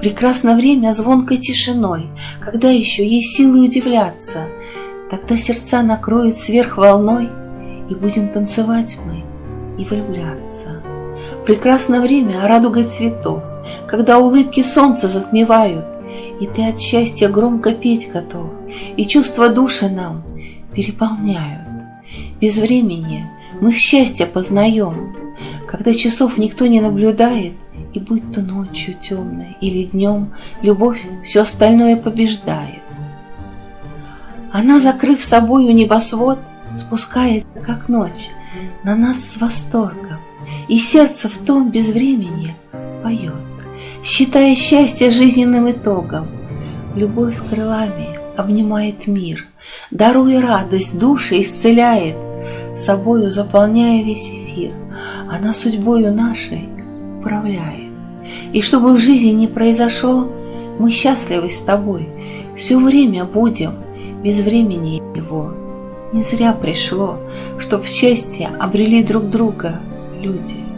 Прекрасно время звонкой тишиной, Когда еще есть силы удивляться. Тогда сердца накроет сверх волной, И будем танцевать мы и влюбляться. Прекрасно время радугой цветов, Когда улыбки солнца затмевают, И ты от счастья громко петь готов, И чувства души нам переполняют. Без времени мы в счастье познаем, Когда часов никто не наблюдает, И будь то ночью темной или днем, Любовь все остальное побеждает. Она, закрыв собою небосвод, Спускается, как ночь, на нас с восторгом, И сердце в том безвремени поет, Считая счастье жизненным итогом. Любовь крылами обнимает мир, Даруя радость, души исцеляет, Собою заполняя весь эфир, Она судьбою нашей управляет. И чтобы в жизни не произошло, Мы счастливы с тобой, Все время будем без времени его. Не зря пришло, Чтоб счастье обрели друг друга люди.